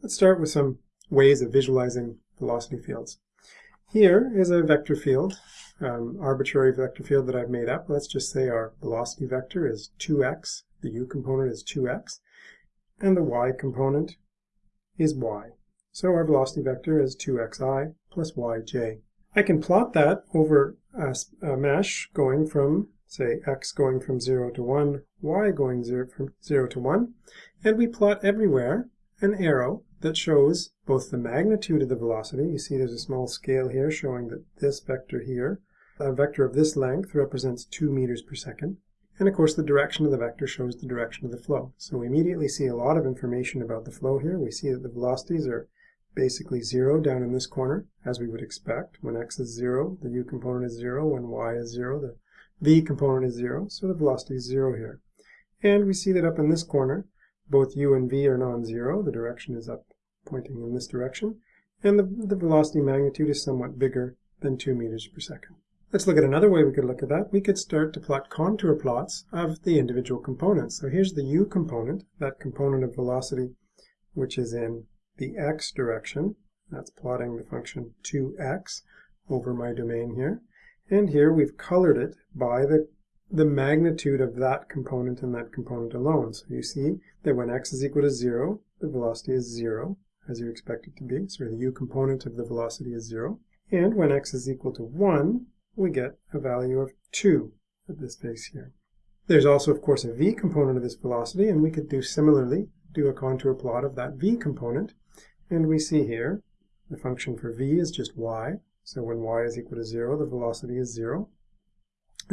Let's start with some ways of visualizing velocity fields. Here is a vector field, um, arbitrary vector field that I've made up. Let's just say our velocity vector is 2x, the u component is 2x, and the y component is y. So our velocity vector is 2xi plus yj. I can plot that over a, a mesh going from, say, x going from 0 to 1, y going 0 from 0 to 1, and we plot everywhere an arrow that shows both the magnitude of the velocity. You see there's a small scale here showing that this vector here, a vector of this length represents 2 meters per second. And of course the direction of the vector shows the direction of the flow. So we immediately see a lot of information about the flow here. We see that the velocities are basically zero down in this corner, as we would expect. When x is zero, the u component is zero. When y is zero, the v component is zero. So the velocity is zero here. And we see that up in this corner, both u and v are non-zero. The direction is up, pointing in this direction. And the, the velocity magnitude is somewhat bigger than 2 meters per second. Let's look at another way we could look at that. We could start to plot contour plots of the individual components. So here's the u component, that component of velocity which is in the x direction. That's plotting the function 2x over my domain here. And here we've colored it by the, the magnitude of that component and that component alone. So you see that when x is equal to 0, the velocity is 0, as you expect it to be. So the u component of the velocity is 0. And when x is equal to 1, we get a value of 2 at this face here. There's also, of course, a v component of this velocity, and we could do similarly, do a contour plot of that v component. And we see here the function for v is just y. So when y is equal to 0, the velocity is 0.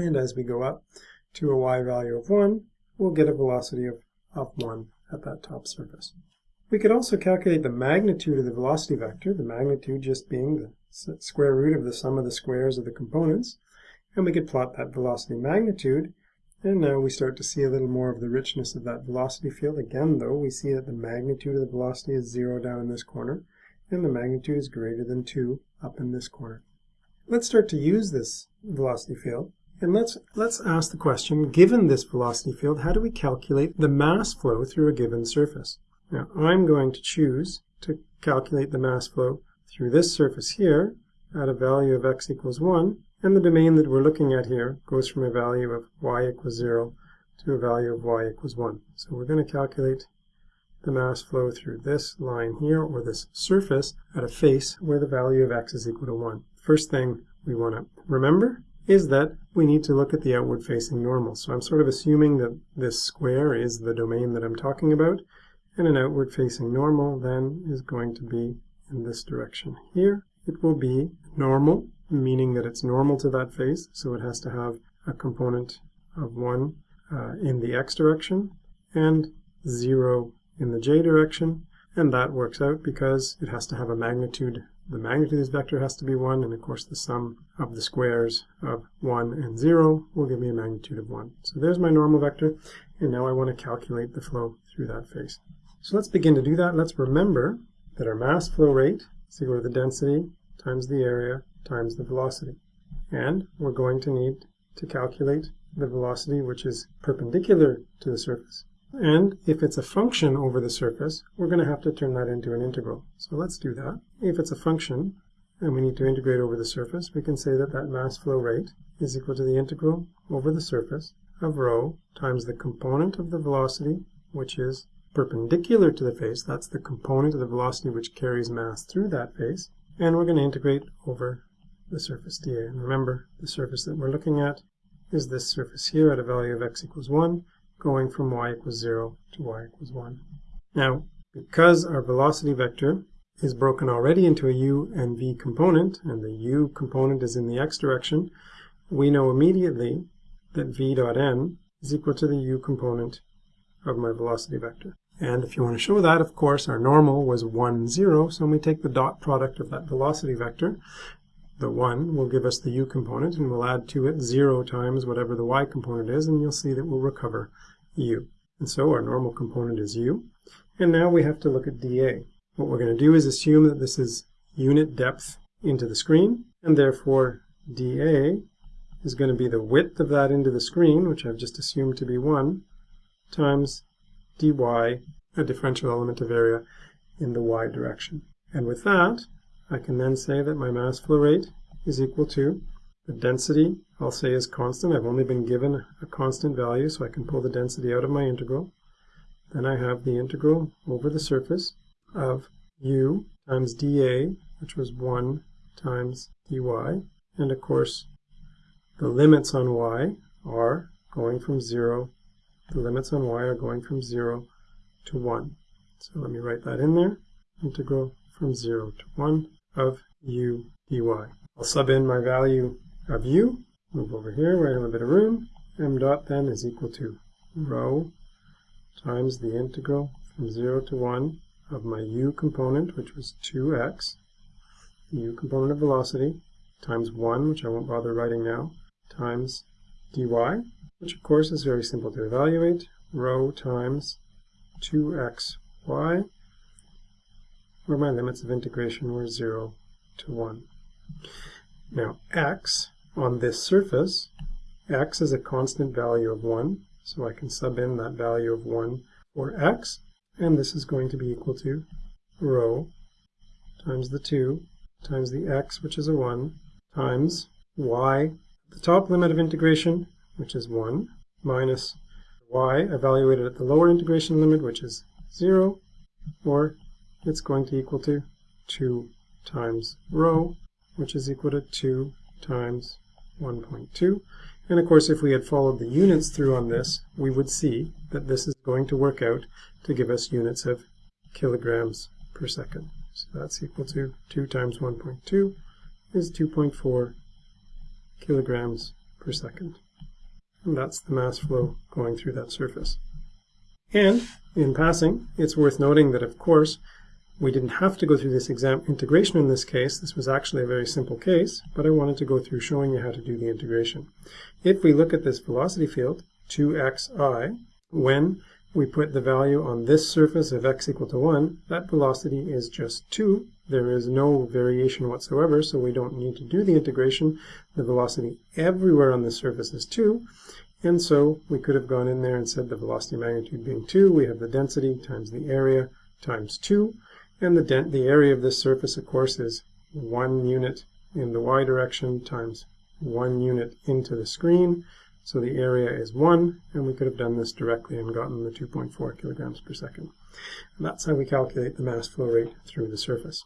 And as we go up to a y value of 1, we'll get a velocity of, of 1 at that top surface. We could also calculate the magnitude of the velocity vector, the magnitude just being the square root of the sum of the squares of the components. And we could plot that velocity magnitude and now we start to see a little more of the richness of that velocity field. Again, though, we see that the magnitude of the velocity is 0 down in this corner, and the magnitude is greater than 2 up in this corner. Let's start to use this velocity field. And let's, let's ask the question, given this velocity field, how do we calculate the mass flow through a given surface? Now, I'm going to choose to calculate the mass flow through this surface here at a value of x equals 1, and the domain that we're looking at here goes from a value of y equals 0 to a value of y equals 1. So we're going to calculate the mass flow through this line here, or this surface, at a face where the value of x is equal to 1. First thing we want to remember is that we need to look at the outward facing normal. So I'm sort of assuming that this square is the domain that I'm talking about, and an outward facing normal then is going to be in this direction here. It will be normal meaning that it's normal to that face, so it has to have a component of 1 uh, in the x direction and 0 in the j direction, and that works out because it has to have a magnitude. The magnitude of this vector has to be 1, and of course the sum of the squares of 1 and 0 will give me a magnitude of 1. So there's my normal vector, and now I want to calculate the flow through that face. So let's begin to do that. Let's remember that our mass flow rate is equal to the density times the area times the velocity. And we're going to need to calculate the velocity which is perpendicular to the surface. And if it's a function over the surface, we're going to have to turn that into an integral. So let's do that. If it's a function and we need to integrate over the surface, we can say that that mass flow rate is equal to the integral over the surface of rho times the component of the velocity, which is perpendicular to the face. That's the component of the velocity which carries mass through that face. And we're going to integrate over the surface dA. And remember, the surface that we're looking at is this surface here at a value of x equals 1, going from y equals 0 to y equals 1. Now, because our velocity vector is broken already into a u and v component, and the u component is in the x direction, we know immediately that v dot n is equal to the u component of my velocity vector. And if you want to show that, of course, our normal was 1, 0, so we take the dot product of that velocity vector, the 1 will give us the u component, and we'll add to it 0 times whatever the y component is, and you'll see that we'll recover u. And so our normal component is u. And now we have to look at dA. What we're going to do is assume that this is unit depth into the screen, and therefore dA is going to be the width of that into the screen, which I've just assumed to be 1, times dy, a differential element of area, in the y direction. And with that, I can then say that my mass flow rate is equal to the density, I'll say is constant. I've only been given a constant value, so I can pull the density out of my integral. Then I have the integral over the surface of u times dA, which was 1 times dy. And of course, the limits on y are going from 0. The limits on y are going from 0 to 1. So let me write that in there. Integral from 0 to 1 of u dy. I'll sub in my value of u, move over here where I have a bit of room. m dot then is equal to rho times the integral from 0 to 1 of my u component, which was 2x, the u component of velocity, times 1, which I won't bother writing now, times dy, which of course is very simple to evaluate, rho times 2xy, where my limits of integration were 0 to 1. Now x on this surface, x is a constant value of 1, so I can sub in that value of 1 for x, and this is going to be equal to rho times the 2 times the x, which is a 1, times y, the top limit of integration, which is 1, minus y evaluated at the lower integration limit, which is 0, or it's going to equal to 2 times rho, which is equal to 2 times 1.2. And of course, if we had followed the units through on this, we would see that this is going to work out to give us units of kilograms per second. So that's equal to 2 times 1.2 is 2.4 kilograms per second. And that's the mass flow going through that surface. And in passing, it's worth noting that, of course, we didn't have to go through this exam integration in this case. This was actually a very simple case, but I wanted to go through showing you how to do the integration. If we look at this velocity field, 2xi, when we put the value on this surface of x equal to 1, that velocity is just 2. There is no variation whatsoever, so we don't need to do the integration. The velocity everywhere on this surface is 2. And so we could have gone in there and said the velocity magnitude being 2, we have the density times the area times 2. And the, the area of this surface, of course, is 1 unit in the y direction times 1 unit into the screen. So the area is 1, and we could have done this directly and gotten the 2.4 kilograms per second. And that's how we calculate the mass flow rate through the surface.